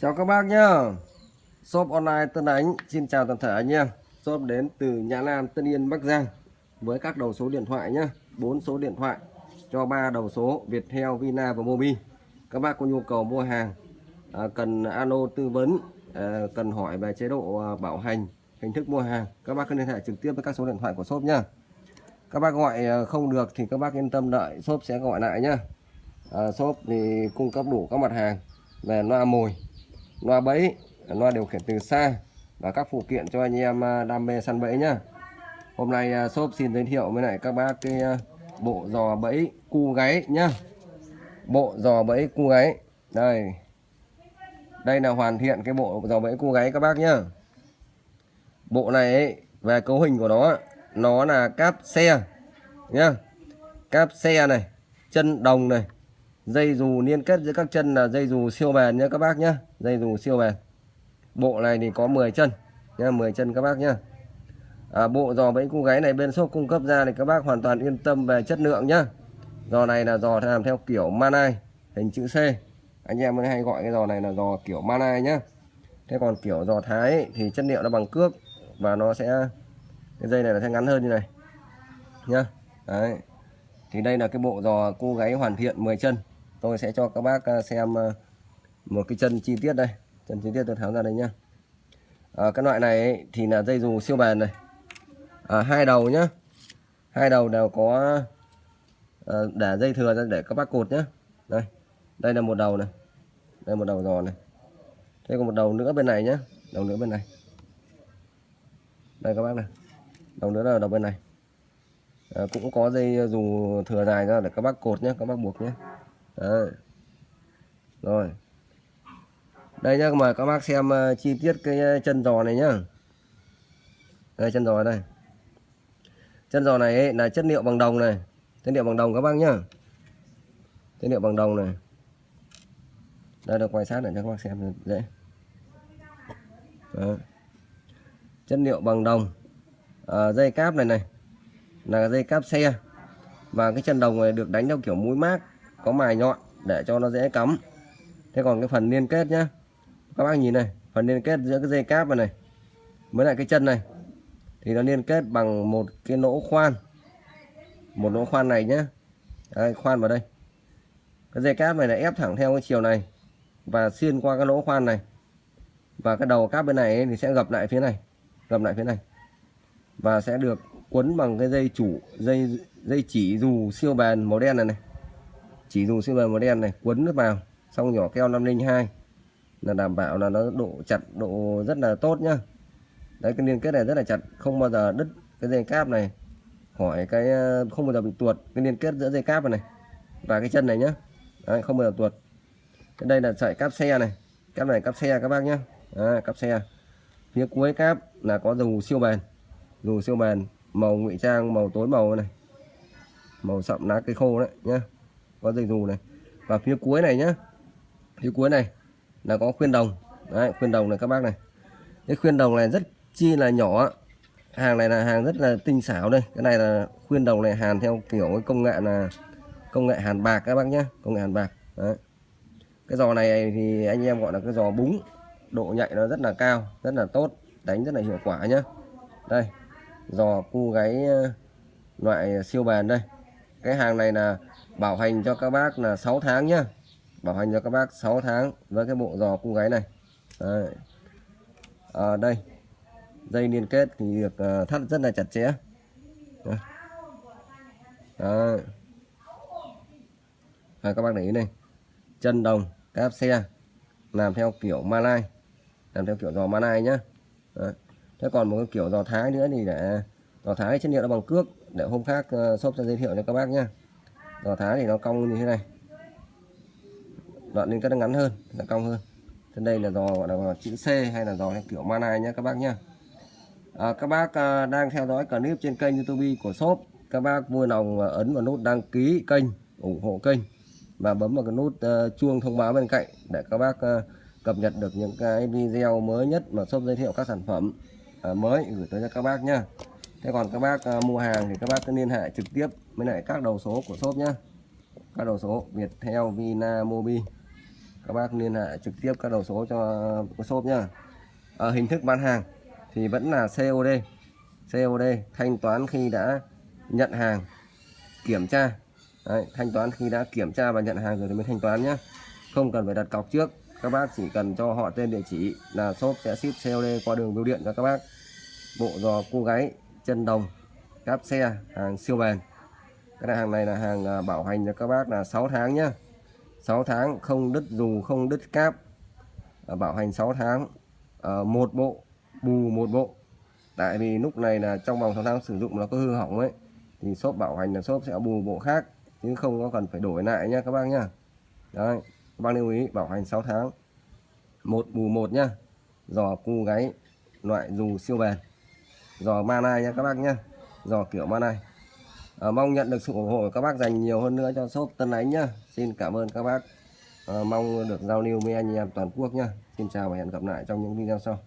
Chào các bác nhá. Shop online Tân Ánh Xin chào toàn thể anh em Shop đến từ Nhã Nam Tân Yên Bắc Giang. Với các đầu số điện thoại nhá 4 số điện thoại Cho ba đầu số Viettel, Vina và Mobi. Các bác có nhu cầu mua hàng à, Cần alo tư vấn à, Cần hỏi về chế độ à, bảo hành Hình thức mua hàng Các bác cứ liên hệ trực tiếp với các số điện thoại của shop nhá. Các bác gọi à, không được thì các bác yên tâm đợi Shop sẽ gọi lại nhá. À, Shop thì cung cấp đủ các mặt hàng về loa mồi loa bẫy loa điều khiển từ xa và các phụ kiện cho anh em à, đam mê săn bẫy nhá. Hôm nay à, shop xin giới thiệu với lại các bác cái à, bộ giò bẫy cu gáy nhá. Bộ giò bẫy cu gáy. Đây. Đây là hoàn thiện cái bộ giò bẫy cu gáy các bác nhá. Bộ này ấy, về cấu hình của nó nó là cáp xe nhá. Cáp xe này chân đồng này dây dù liên kết giữa các chân là dây dù siêu bền nhé các bác nhé dây dù siêu bền. Bộ này thì có 10 chân nha 10 chân các bác nhé à, bộ giò bẫy cô gáy này bên shop cung cấp ra thì các bác hoàn toàn yên tâm về chất lượng nhá. Giò này là giò làm theo kiểu manai hình chữ C. Anh em mới hay gọi cái giò này là giò kiểu manai nhá. Thế còn kiểu giò thái ấy, thì chất liệu nó bằng cước và nó sẽ cái dây này là sẽ ngắn hơn như này nhá. Đấy. Thì đây là cái bộ giò cô gáy hoàn thiện 10 chân tôi sẽ cho các bác à, xem à, một cái chân chi tiết đây. Chân chi tiết tôi tháo ra đây nhá. À, cái loại này ấy, thì là dây dù siêu bền này. À, hai đầu nhá. Hai đầu đều có à, để dây thừa ra để các bác cột nhá. Đây đây là một đầu này. Đây một đầu giò này. Thế còn một đầu nữa bên này nhá. Đầu nữa bên này. Đây các bác này. Đầu nữa là đầu bên này. À, cũng có dây dù thừa dài ra để các bác cột nhé các bác buộc nhé Đấy. rồi. Đây nhá mời các bác xem uh, chi tiết cái ờ, chân giò này nhá. Đây chân giò đây. Chân giò này ấy, là chất liệu bằng đồng này. Chất liệu bằng đồng các bác nhá. Chất liệu bằng đồng này. Đây được quay sát để cho các bác xem dễ. Đấy. chất liệu bằng đồng. À, dây cáp này này là dây cáp xe. Và cái chân đồng này được đánh theo kiểu mũi mác có mài nhọn để cho nó dễ cắm. Thế còn cái phần liên kết nhá các bác nhìn này phần liên kết giữa cái dây cáp này, này với lại cái chân này thì nó liên kết bằng một cái lỗ khoan. Một lỗ khoan này nhá. Đây, khoan vào đây. Cái dây cáp này là ép thẳng theo cái chiều này và xuyên qua cái lỗ khoan này. Và cái đầu cáp bên này ấy thì sẽ gập lại phía này gập lại phía này. Và sẽ được quấn bằng cái dây chủ dây dây chỉ dù siêu bền màu đen này này chỉ dùng siêu bền màu đen này quấn nó vào xong nhỏ keo 502 là đảm bảo là nó độ chặt độ rất là tốt nhá. Đấy cái liên kết này rất là chặt không bao giờ đứt cái dây cáp này. Khỏi cái ờ, không bao giờ bị tuột cái liên kết giữa dây cáp này, này và cái chân này nhá. Đấy, không bao giờ tuột. Cái đây là sợi cáp xe này. Cáp này cáp xe các bác nhá. À, cáp xe. Phía cuối cáp là có dù siêu bền. Dù siêu bền màu ngụy trang màu tối màu này. Màu sậm lá cây khô đấy nhá có dây dù này. Và phía cuối này nhá, phía cuối này là có khuyên đồng. Đấy, khuyên đồng này các bác này. Cái khuyên đồng này rất chi là nhỏ hàng này là hàng rất là tinh xảo đây. Cái này là khuyên đồng này hàn theo kiểu cái công nghệ là công nghệ hàn bạc các bác nhé công nghệ hàn bạc. Đấy. cái giò này thì anh em gọi là cái giò búng, độ nhạy nó rất là cao, rất là tốt, đánh rất là hiệu quả nhá. Đây, giò cu gáy ờ, loại siêu bền đây. Cái hàng này là bảo hành cho các bác là 6 tháng nhá. Bảo hành cho các bác 6 tháng với cái bộ giò cung gáy này. Đây. À, ờ, đây. Dây liên kết thì được ờ, thắt rất là chặt chẽ. Đấy. À, các bác để ý này. Chân đồng cáp xe làm theo kiểu Malai làm theo kiểu giò Malai nhá. Đấy. Thế còn một cái kiểu giò thái nữa thì để giò thái chất liệu nó bằng cước để hôm khác ờ, shop sẽ giới thiệu cho các bác nhá giò thái thì nó cong như thế này. Đoạn liên kết nó ngắn hơn nó cong hơn. Trên đây là giò gọi là chữ C hay là giò kiểu manai nhé các bác nhá. À, các bác à, đang theo dõi clip trên kênh youtube của shop. Các bác vui lòng à, ấn vào nút đăng ký kênh ủng hộ kênh và bấm vào cái nút uh, chuông thông báo bên cạnh để các bác uh, cập nhật được những cái video mới nhất mà shop giới thiệu các sản phẩm uh, mới gửi tới cho các bác nhá thế còn các bác à, mua hàng thì các bác cứ liên hệ trực tiếp với lại các đầu số của shop nhé, các đầu số Viettel Vina Mobi. Các bác liên hệ trực tiếp các đầu số cho của shop nhá. À, hình thức bán hàng thì vẫn là COD COD thanh toán khi đã nhận hàng kiểm tra. Đấy, thanh toán khi đã kiểm tra và nhận hàng rồi thì mới thanh toán nhé không cần phải đặt cọc trước. Các bác chỉ cần cho họ tên địa chỉ là shop sẽ ship COD qua đường bưu điện cho các bác. Bộ giò cô gái chân đồng, cáp xe, hàng siêu bền. Cái hàng này là hàng à, bảo hành cho các bác là 6 tháng nhá. 6 tháng, không đứt dù, không đứt cáp. À, bảo hành 6 tháng à, một bộ, bù một bộ. Tại vì lúc này là trong vòng 6 tháng sử dụng nó có hư hỏng ấy, thì shop bảo hành là shop sẽ bù bộ khác, chứ không có cần phải đổi lại nha các bác nhá. Đấy, các bác lưu ý, bảo hành 6 tháng, một bù một nhá. Giò, cu, gáy, loại dù siêu bền giò manai nha các bác nhá. Giò kiểu manai à, mong nhận được sự ủng hộ của các bác dành nhiều hơn nữa cho shop Tân Ánh nhá. Xin cảm ơn các bác. À, mong được giao lưu với anh em toàn quốc nhá. Xin chào và hẹn gặp lại trong những video sau.